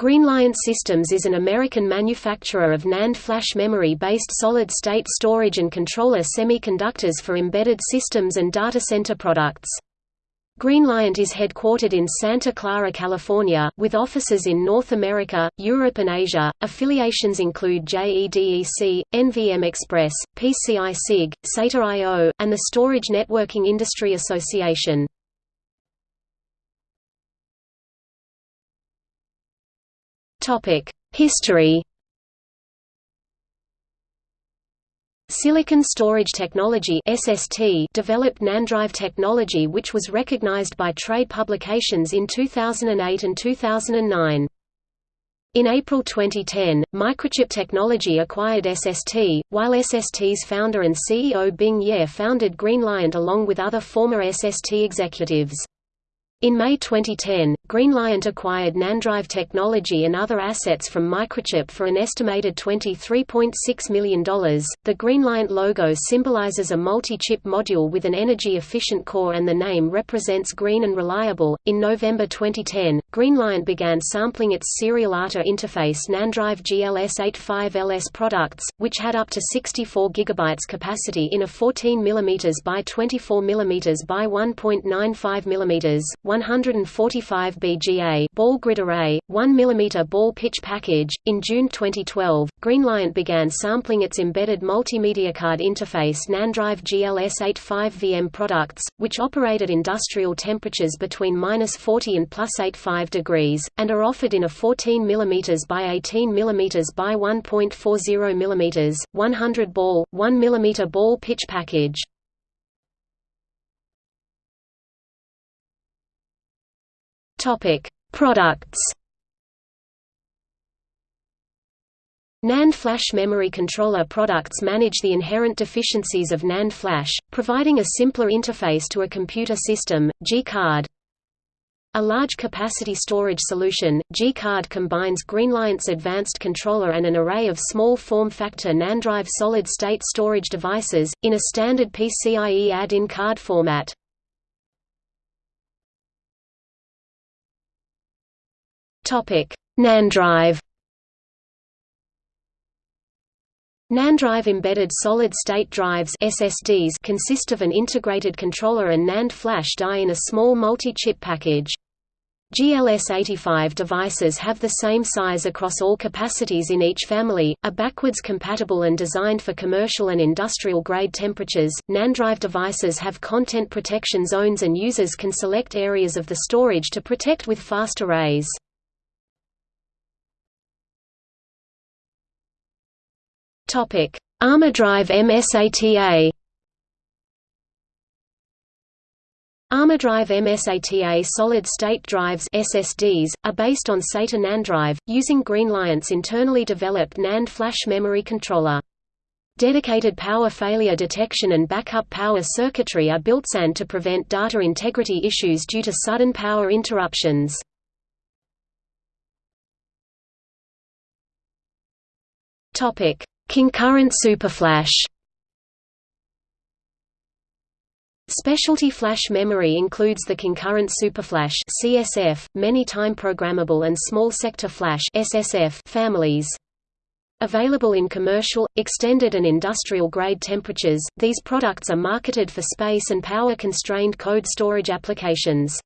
Greenliant Systems is an American manufacturer of NAND flash memory-based solid-state storage and controller semiconductors for embedded systems and data center products. Greenliant is headquartered in Santa Clara, California, with offices in North America, Europe and Asia. Affiliations include JEDEC, NVM Express, PCI SIG, SATA I.O., and the Storage Networking Industry Association. History Silicon Storage Technology (SST) developed NANDrive technology which was recognized by trade publications in 2008 and 2009. In April 2010, Microchip Technology acquired SST, while SST's founder and CEO Bing Ye founded Greenliant along with other former SST executives. In May 2010, Greenliant acquired NANDrive technology and other assets from Microchip for an estimated $23.6 million. The Greenliant logo symbolizes a multi chip module with an energy efficient core, and the name represents green and reliable. In November 2010, Greenliant began sampling its serial ATA interface NANDrive GLS85LS products, which had up to 64 GB capacity in a 14 mm by 24 mm by 1.95 mm 145 BGA ball grid array, 1 mm ball pitch package. In June 2012, Greenliant began sampling its embedded multimedia card interface NANDrive GLS85VM products, which operate at industrial temperatures between -40 and +85 degrees, and are offered in a 14 mm by 18 mm by 1.40 mm, 100 ball, 1 mm ball pitch package. Topic: Products. NAND flash memory controller products manage the inherent deficiencies of NAND flash, providing a simpler interface to a computer system. G-Card a large capacity storage solution, G-Card combines Greenliant's advanced controller and an array of small form-factor NANDrive solid-state storage devices, in a standard PCIe add-in card format. Topic: NANDrive. NANDrive embedded solid-state drives (SSDs) consist of an integrated controller and NAND flash die in a small multi-chip package. GLS85 devices have the same size across all capacities in each family, are backwards compatible and designed for commercial and industrial grade temperatures. NANDrive devices have content protection zones and users can select areas of the storage to protect with fast arrays. Topic: ArmorDrive MSATA. ArmorDrive MSATA solid-state drives SSDs, are based on SATA NANDrive, using Greenliant's internally developed NAND flash memory controller. Dedicated power failure detection and backup power circuitry are built SAN to prevent data integrity issues due to sudden power interruptions. Concurrent superflash Specialty flash memory includes the concurrent superflash (CSF), many-time programmable and small sector flash (SSF) families. Available in commercial, extended and industrial grade temperatures, these products are marketed for space and power-constrained code storage applications.